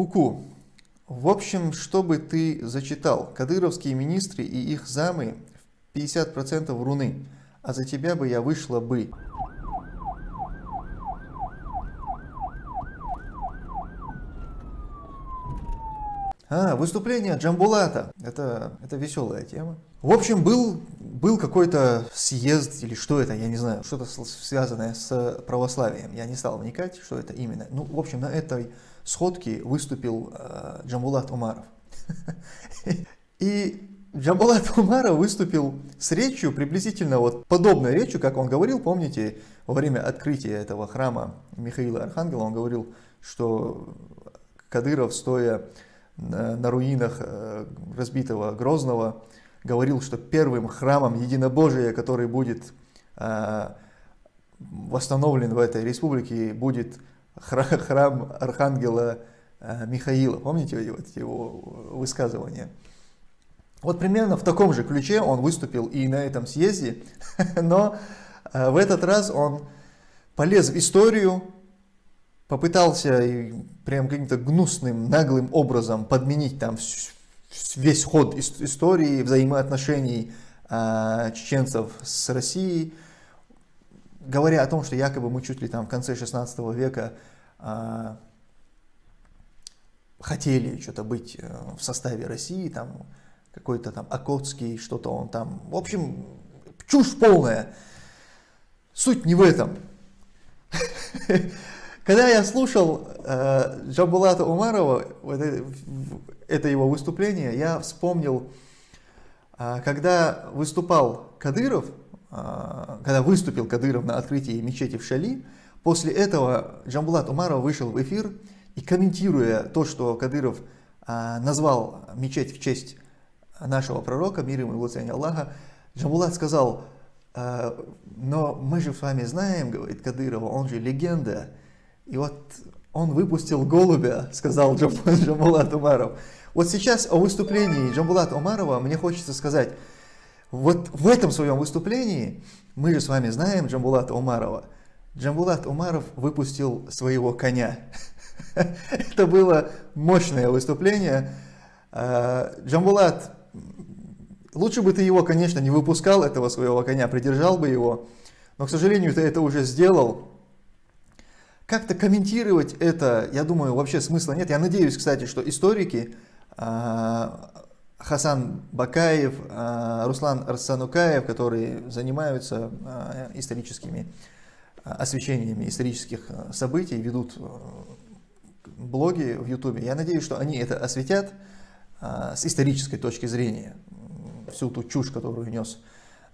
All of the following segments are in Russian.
Куку. В общем, что бы ты зачитал? Кадыровские министры и их замы в 50% руны, а за тебя бы я вышла бы. А, выступление Джамбулата. Это, это веселая тема. В общем, был, был какой-то съезд или что это, я не знаю, что-то связанное с православием. Я не стал вникать, что это именно. Ну, в общем, на этой сходке выступил э, Джамбулат Умаров. И Джамбулат Умаров выступил с речью, приблизительно вот подобной речью, как он говорил, помните, во время открытия этого храма Михаила Архангела, он говорил, что Кадыров, стоя на руинах э, разбитого Грозного, говорил, что первым храмом единобожия, который будет э, восстановлен в этой республике, будет храм Архангела э, Михаила. Помните его высказывания? Вот примерно в таком же ключе он выступил и на этом съезде, но в этот раз он полез в историю, попытался прям каким-то гнусным, наглым образом подменить там весь ход истории взаимоотношений э, чеченцев с Россией, говоря о том, что якобы мы чуть ли там в конце 16 века э, хотели что-то быть э, в составе России, там какой-то там Окотский, что-то он там, в общем, чушь полная. Суть не в этом. Когда я слушал э, Джамбулата Умарова, вот это его выступление, я вспомнил, э, когда выступал Кадыров, э, когда выступил Кадыров на открытии мечети в Шали, после этого Джамбулат Умаров вышел в эфир и комментируя то, что Кадыров э, назвал мечеть в честь нашего пророка, мир ему и благословение Аллаха, Джамбулат сказал, э, но мы же с вами знаем, говорит Кадырова, он же легенда, и вот он выпустил голубя, сказал Джамбулат Умаров. Вот сейчас о выступлении Джамбулата Умарова мне хочется сказать, вот в этом своем выступлении, мы же с вами знаем Джамбулата Умарова, Джамбулат Умаров выпустил своего коня. Это было мощное выступление. А, Джамбулат, лучше бы ты его, конечно, не выпускал, этого своего коня, придержал бы его, но, к сожалению, ты это уже сделал. Как-то комментировать это, я думаю, вообще смысла нет. Я надеюсь, кстати, что историки а, Хасан Бакаев, а, Руслан Арсанукаев, которые занимаются а, историческими освещениями исторических событий, ведут блоги в Ютубе. Я надеюсь, что они это осветят с исторической точки зрения. Всю ту чушь, которую нес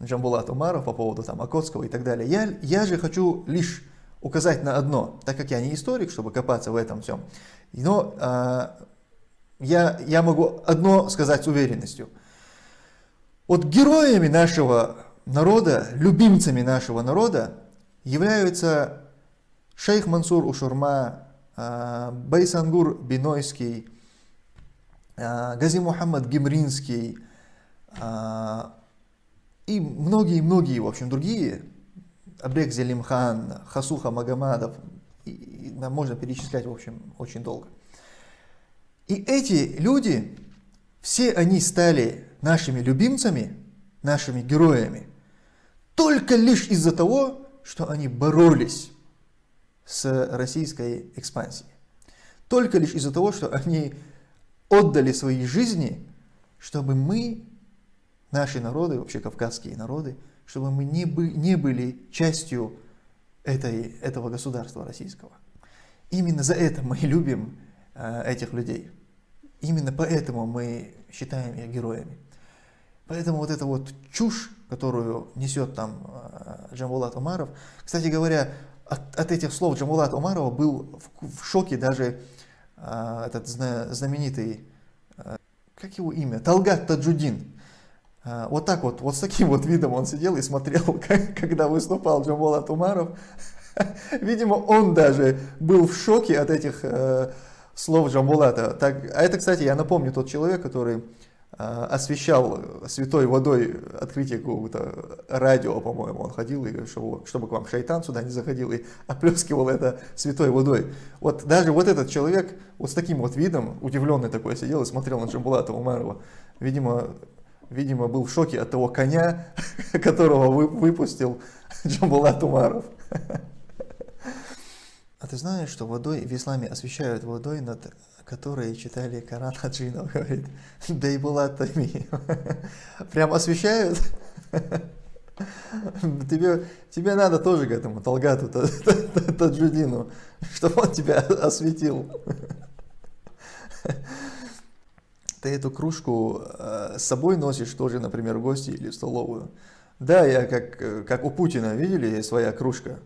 Джамбулат Умаров по поводу там, Акотского и так далее. Я, я же хочу лишь указать на одно, так как я не историк, чтобы копаться в этом всем, но э, я, я могу одно сказать с уверенностью. Вот героями нашего народа, любимцами нашего народа являются шейх Мансур Ушурма, э, Байсангур Бинойский, э, Гази Мухаммад Гимринский э, и многие-многие, в общем, другие Абек Зелимхан, Хасуха Магомадов, и, и, можно перечислять, в общем, очень долго. И эти люди, все они стали нашими любимцами, нашими героями, только лишь из-за того, что они боролись с российской экспансией. Только лишь из-за того, что они отдали свои жизни, чтобы мы, наши народы, вообще кавказские народы, чтобы мы не, бы, не были частью этой, этого государства российского. Именно за это мы любим э, этих людей. Именно поэтому мы считаем их героями. Поэтому вот эта вот чушь, которую несет там э, Джамбулат Умаров, кстати говоря, от, от этих слов Джамбулат Умарова был в, в шоке даже э, этот знаменитый, э, как его имя, Талгат Таджудин, вот так вот, вот с таким вот видом он сидел и смотрел, когда выступал Джамбола Тумаров. Видимо, он даже был в шоке от этих э, слов Джамбулата. Так, а это, кстати, я напомню, тот человек, который освещал святой водой открытие какого-то радио, по-моему, он ходил, и чтобы, чтобы к вам шайтан сюда не заходил, и оплескивал это святой водой. Вот даже вот этот человек вот с таким вот видом, удивленный такой, сидел и смотрел на Джамбулата Умарова. Видимо, видимо, был в шоке от того коня, которого вы, выпустил Джамбулат Умаров. А ты знаешь, что водой в исламе освещают водой, над которой читали Коран Хаджинов, говорит, да и была тами. Прям освещают. Тебе, тебе надо тоже к этому Талгату, Таджудину, чтобы он тебя осветил. Ты эту кружку э, с собой носишь тоже, например, в гости или в столовую. Да, я как, как у Путина, видели, своя кружка.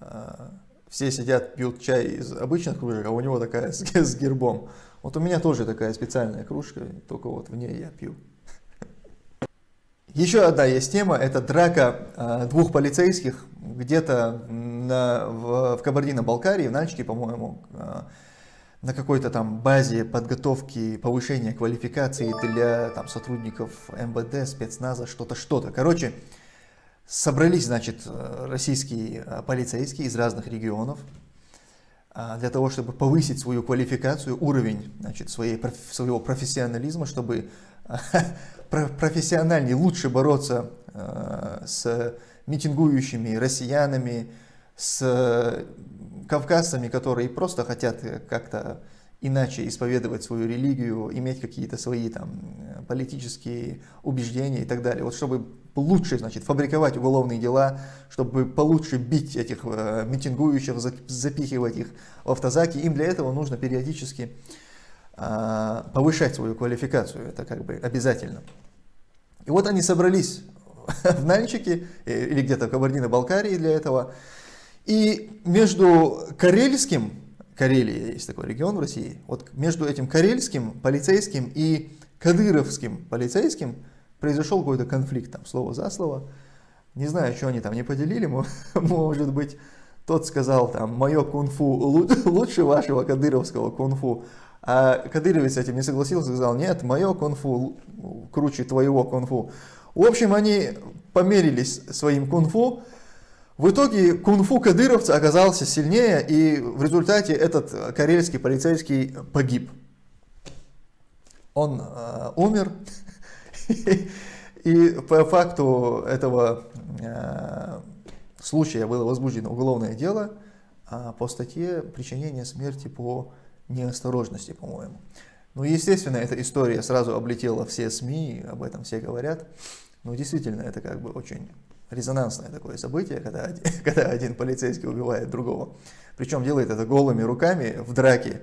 Э, все сидят, пьют чай из обычных кружек, а у него такая с, с гербом. Вот у меня тоже такая специальная кружка, только вот в ней я пью. Еще одна есть тема, это драка э, двух полицейских где-то в, в Кабардино-Балкарии, в Нальчике, по-моему, э, на какой-то там базе подготовки, повышения квалификации для там, сотрудников МВД, спецназа, что-то, что-то. Короче, Собрались, значит, российские а, полицейские из разных регионов а, для того, чтобы повысить свою квалификацию, уровень значит, своей, своего профессионализма, чтобы профессиональнее, лучше бороться с митингующими россиянами, с кавказцами, которые просто хотят как-то иначе исповедовать свою религию, иметь какие-то свои там политические убеждения и так далее. Вот чтобы лучше, значит, фабриковать уголовные дела, чтобы получше бить этих э, митингующих, запихивать их в автозаки, им для этого нужно периодически э, повышать свою квалификацию, это как бы обязательно. И вот они собрались в Нальчике э, или где-то в Кабардино-Балкарии для этого, и между карельским, Карелия есть такой регион в России, вот между этим карельским полицейским и кадыровским полицейским произошел какой-то конфликт, там, слово за слово. Не знаю, что они там не поделили, может быть, тот сказал, там, мое кунг-фу лучше вашего кадыровского кунг-фу. А кадыровец с этим не согласился, сказал, нет, мое кунг-фу круче твоего кунг-фу. В общем, они померились своим кунг-фу. В итоге кунг-фу кадыровца оказался сильнее, и в результате этот карельский полицейский погиб. Он э, умер, И по факту этого э, случая было возбуждено уголовное дело а по статье причинения смерти по неосторожности, по-моему. Ну, естественно, эта история сразу облетела все СМИ, об этом все говорят. Ну, действительно, это как бы очень резонансное такое событие, когда один, когда один полицейский убивает другого. Причем делает это голыми руками в драке.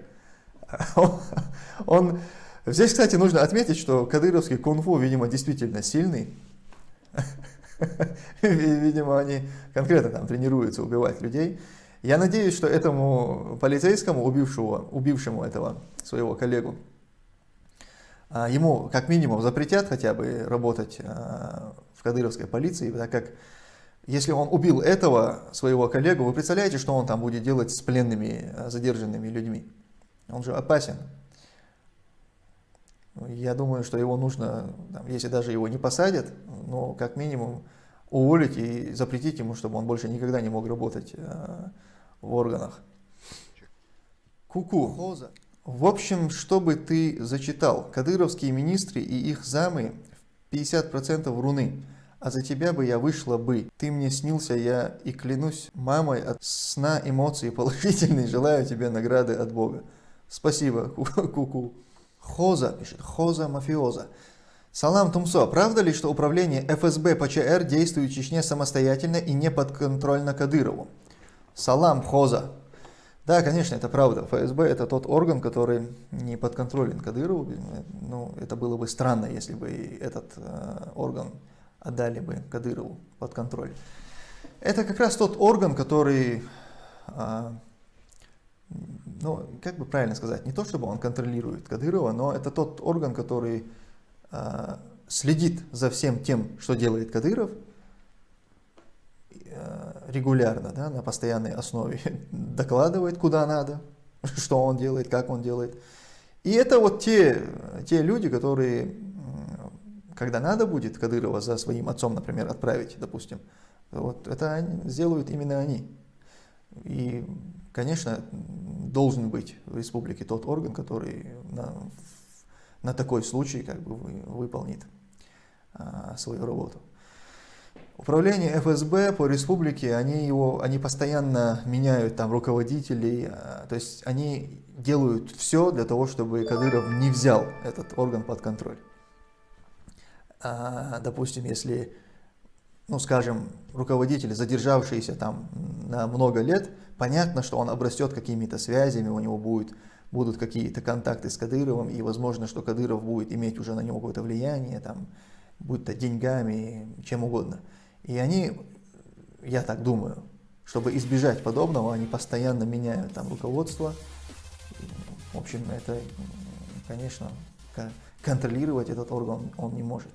Он, Здесь, кстати, нужно отметить, что кадыровский кунг-фу, видимо, действительно сильный. Видимо, они конкретно там тренируются убивать людей. Я надеюсь, что этому полицейскому, убившему, убившему этого своего коллегу, а, ему как минимум запретят хотя бы работать а, в кадыровской полиции, так как если он убил этого своего коллегу, вы представляете, что он там будет делать с пленными, а, задержанными людьми? Он же опасен. Я думаю, что его нужно, там, если даже его не посадят, но как минимум уволить и запретить ему, чтобы он больше никогда не мог работать э, в органах. Куку. -ку. В общем, чтобы ты зачитал, кадыровские министры и их замы 50% руны, а за тебя бы я вышла бы. Ты мне снился, я и клянусь мамой от сна эмоций положительные, желаю тебе награды от Бога. Спасибо, Куку. -ку. Хоза пишет, Хоза мафиоза. Салам Тумсо, правда ли, что управление ФСБ по ЧР действует в Чечне самостоятельно и не подконтрольно Кадырову? Салам Хоза. Да, конечно, это правда. ФСБ это тот орган, который не подконтролен Кадырову. Ну, это было бы странно, если бы этот э, орган отдали бы Кадырову под контроль. Это как раз тот орган, который э, ну, как бы правильно сказать, не то чтобы он контролирует Кадырова, но это тот орган, который э, следит за всем тем, что делает Кадыров, регулярно, да, на постоянной основе, докладывает, куда надо, что он делает, как он делает. И это вот те, те люди, которые когда надо будет Кадырова за своим отцом, например, отправить, допустим, вот это они, сделают именно они. И, конечно, должен быть в республике тот орган, который на, на такой случай как бы выполнит а, свою работу. Управление ФСБ по республике, они, его, они постоянно меняют там руководителей, а, то есть они делают все для того, чтобы Кадыров не взял этот орган под контроль. А, допустим, если, ну скажем, руководитель, задержавшийся там на много лет, понятно, что он обрастет какими-то связями, у него будет, будут какие-то контакты с Кадыровым, и возможно, что Кадыров будет иметь уже на него какое-то влияние, там, будь то деньгами, чем угодно. И они, я так думаю, чтобы избежать подобного, они постоянно меняют там руководство. В общем, это, конечно, контролировать этот орган он не может.